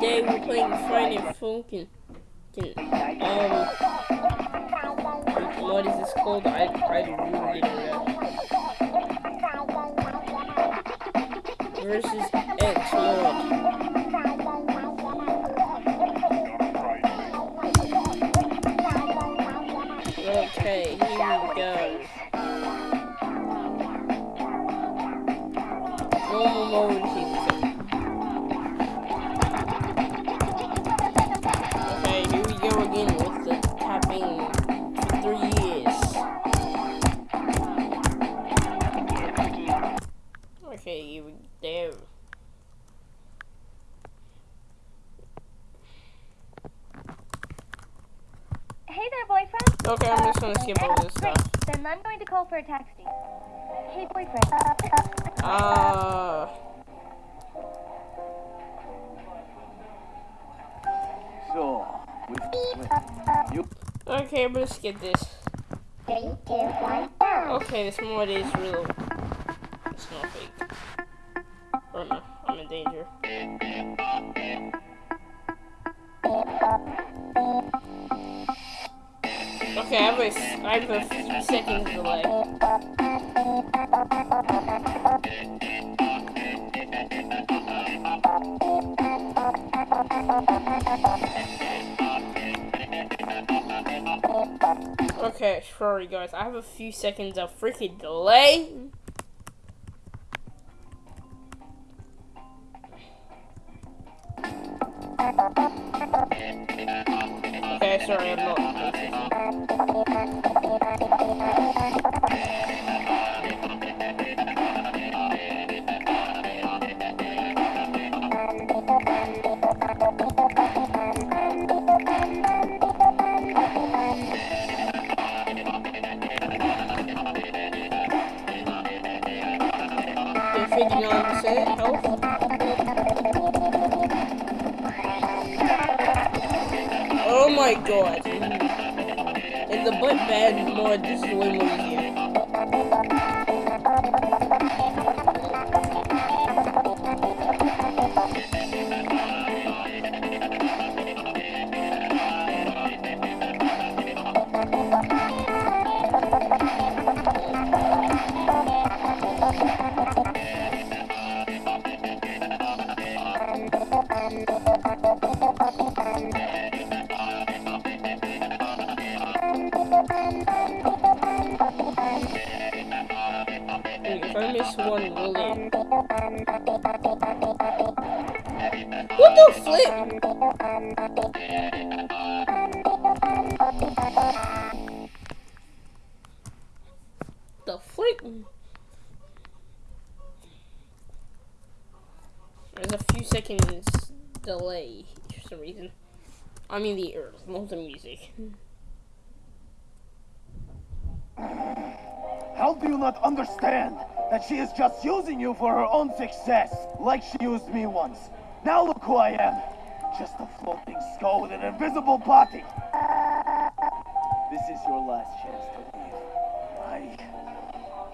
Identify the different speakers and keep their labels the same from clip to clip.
Speaker 1: day we're playing Friday Funkin'. Um, what is this called? I, I really didn't know. Versus X Lord. I'm just gonna skip all this
Speaker 2: Great.
Speaker 1: stuff.
Speaker 2: Then I'm going to call for a taxi. Hey, boyfriend.
Speaker 1: Uh,
Speaker 3: So, with, with you
Speaker 1: okay, I'm gonna skip this.
Speaker 4: Three, two, one, go.
Speaker 1: Okay, this mod is real. It's not fake. Oh no, I'm in danger. Okay, I have a, I have a few seconds delay. Okay, sorry guys, I have a few seconds of freaking delay. Okay, sorry, I'm not. You're my god. In the butt bad mod, this is way more easier. What the flip? The flip? There's a few seconds delay for some reason. I mean the earth, not the music.
Speaker 3: How do you not understand that she is just using you for her own success, like she used me once? Now look who I am. Just a floating skull with an invisible body. This is your last chance to leave. I...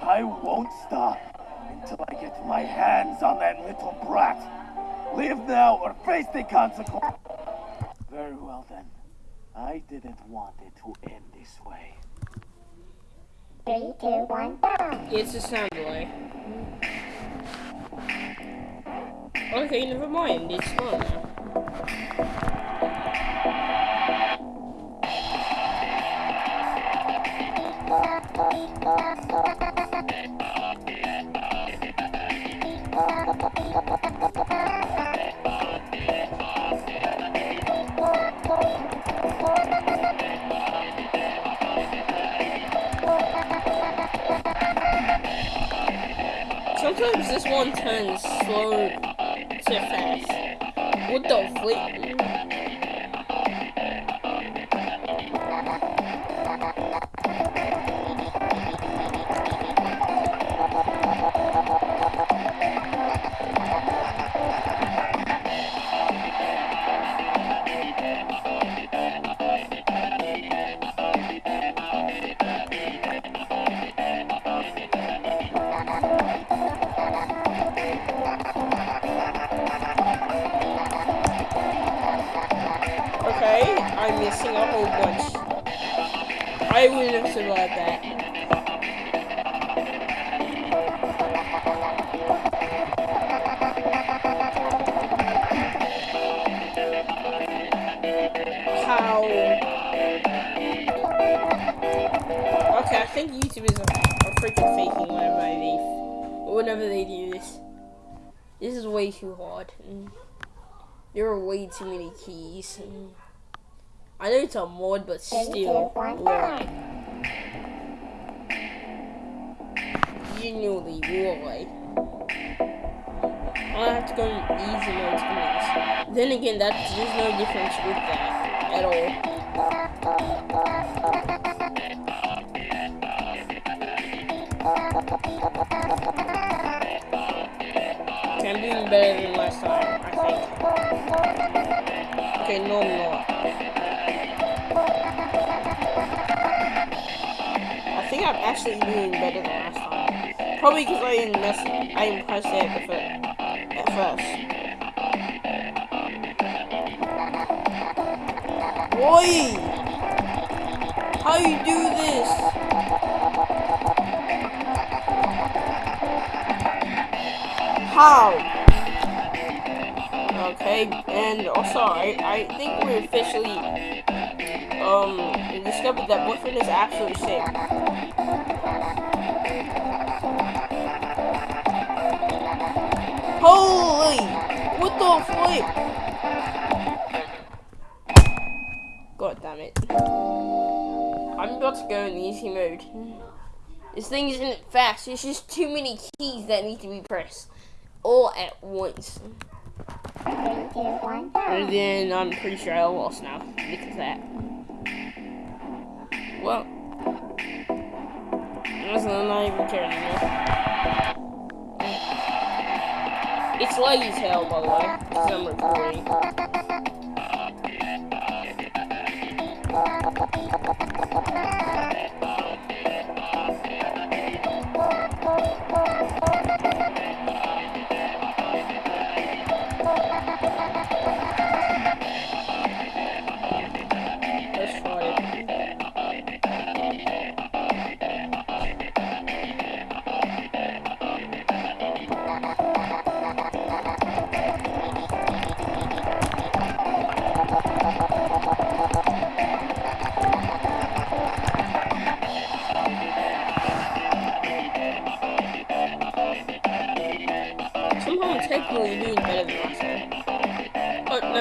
Speaker 3: I won't stop until I get my hands on that little brat. Leave now or face the consequence. Very well then. I didn't want it to end this way.
Speaker 4: Three, two, one, go.
Speaker 1: It's a sound delay. Okay, never mind. Sometimes this one turns slow. What the flip? I'm missing a whole bunch. I wouldn't have survived that. How? Okay, I think YouTubers are, are freaking faking whenever they whenever they do this. This is way too hard. Mm. There are way too many keys. I know it's a mod, but still, you why? Genuinely, why? I have to go in easy mode to this. Then again, that there's no difference with that at all. Okay, I'm doing better than last time, I think. Okay, no, I'm actually doing better than last time. Probably because I didn't mess I didn't press it at, at first. Boy! How you do this? How? Okay, and also I, I think we're officially um discovered that boyfriend is actually sick. Holy! What the flip? God damn it. I'm about to go in easy mode. This thing isn't fast, it's just too many keys that need to be pressed all at once. And then I'm pretty sure I lost now because of that. Well, I'm not even care anymore. It's laggy as hell, by the way, because I'm recording. Let's Why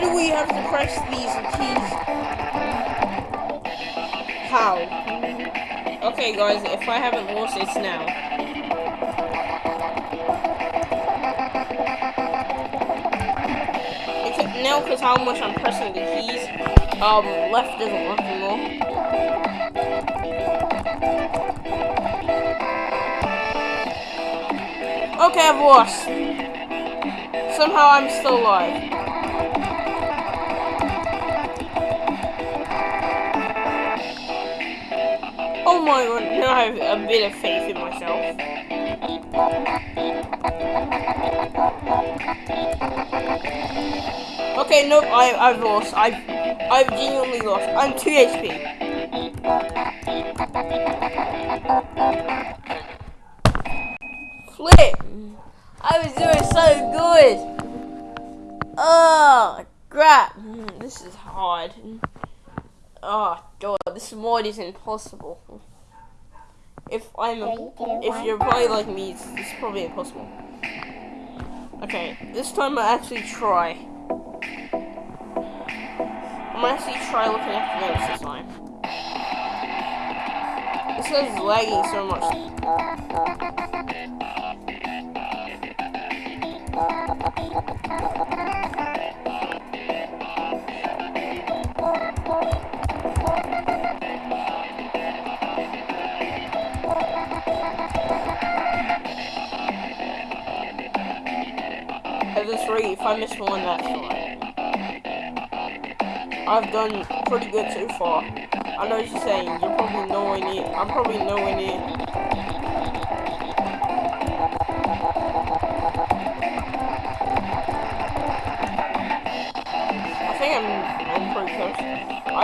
Speaker 1: do we have to press these keys? How? Okay, guys, if I haven't lost, it's now. Now, because how much I'm pressing the keys, um, left doesn't work anymore. Okay, I've lost. Somehow I'm still alive. Oh my god, now I have a bit of faith in myself. Okay, nope, I, I've lost. I've, I've genuinely lost. I'm 2 HP. Flip! I was doing so good! Oh, crap. Mm, This is hard. Oh, God, this mod is impossible. If I'm a, if you're probably like me, it's, it's probably impossible. Okay, this time I actually try. I'm actually try looking at the notes this time. This is lagging so much. At this rate, if I miss one, that's fine. I've done pretty good so far. I know what you're saying. You're probably nowhere near. I'm probably nowhere near.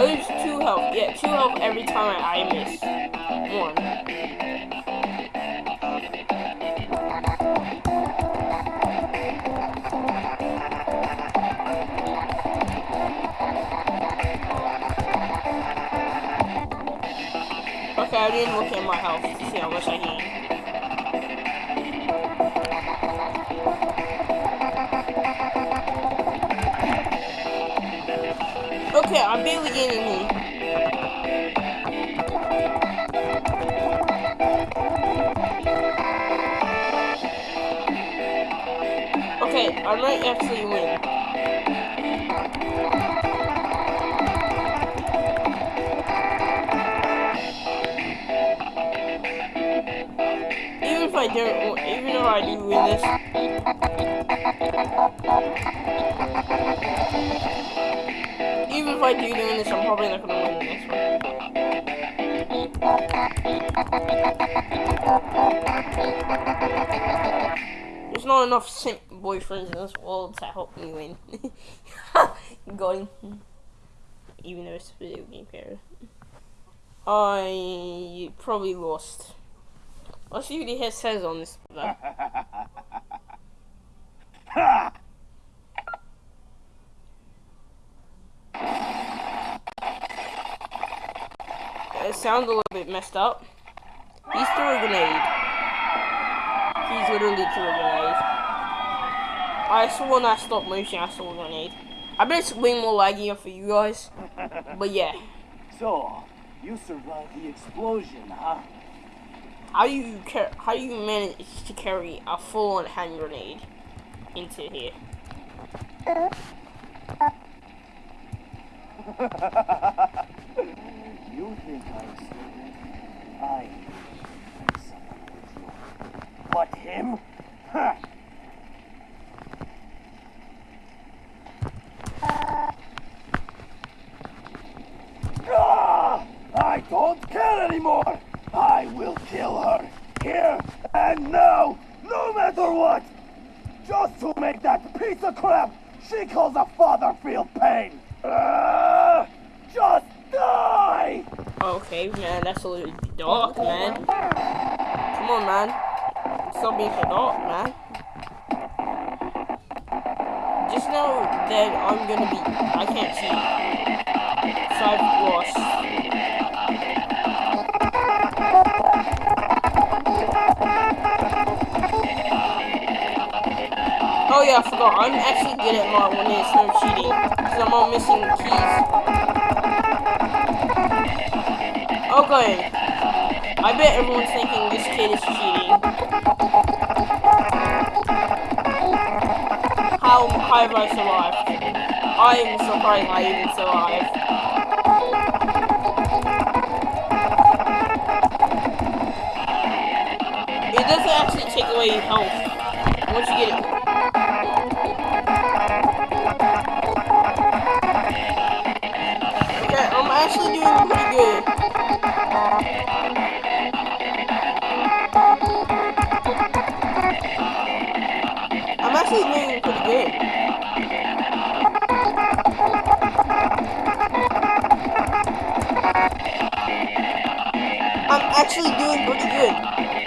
Speaker 1: I lose two health. Yeah, two health every time I, miss one. Okay, I didn't look at my health to see how much I gained. Okay, I'm barely gaining me. Okay, I might actually win. Even if I don't, even if I do win this, even if I do win this, I'm probably not gonna win next one. There's not enough simp boyfriends in this world to help me win. Him. Even though it's a video game character. I probably lost. Let's see what he says on this. though.
Speaker 3: Ha!
Speaker 1: It sounds a little bit messed up. He's threw a grenade. He's literally threw a grenade. I saw when I stopped motion, I saw a grenade. I bet it's way more laggy for you guys. But yeah.
Speaker 3: So, you survived the explosion, huh?
Speaker 1: How do you how do you manage to carry a full on hand grenade into here?
Speaker 3: you think I'm stupid? I someone with you. But him? Ha! Ah! I don't care anymore! I will kill her! Here and now! No matter what! Just to make that piece of crap she calls a father feel pain! Ah! just die!
Speaker 1: Okay, man, that's a little dark, man. Come on, man. Stop being so dark, man. Just know that I'm gonna be. I can't see. So I've lost. Oh yeah, I forgot. I'm actually good at when there's no cheating. Because I'm all missing keys. Okay. I bet everyone's thinking this kid is cheating. How, how have I survived? I am surprised I even survived. It doesn't actually take away health once you get it. Okay, I'm actually doing actually doing pretty good.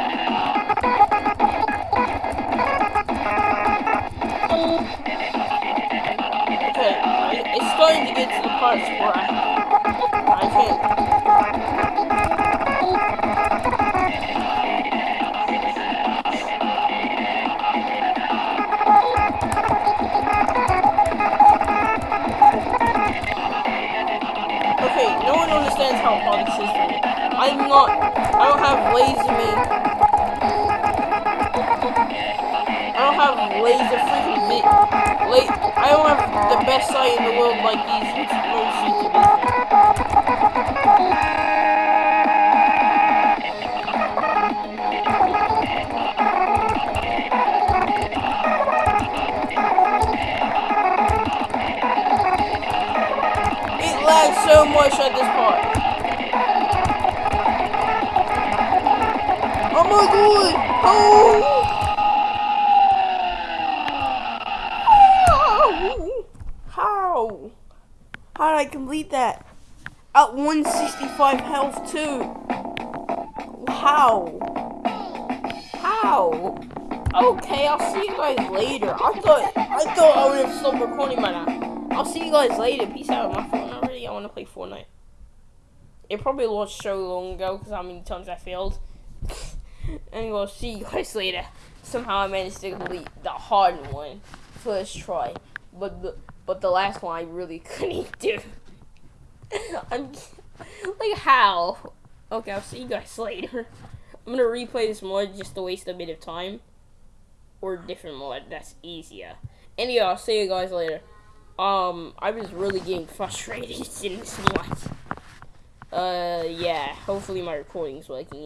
Speaker 1: Laser freaking vi- la- I don't have the best sight in the world like these most YouTubers. It lags so much at this part. Oh my god! Oh! How? Did I complete that? at 165 health too. How? How? Okay, I'll see you guys later. I thought I thought I would have stopped recording by now. I'll see you guys later. Peace out. My phone already. I want to play Fortnite. It probably launched so long ago because how many times I failed. anyway, I'll see you guys later. Somehow I managed to complete the hard one first try, but the but the last one I really couldn't do. I'm like how? Okay, I'll see you guys later. I'm gonna replay this mod just to waste a bit of time. Or different mod that's easier. Anyway, I'll see you guys later. Um, I was really getting frustrated in this mod. Uh, yeah, hopefully my recording's working.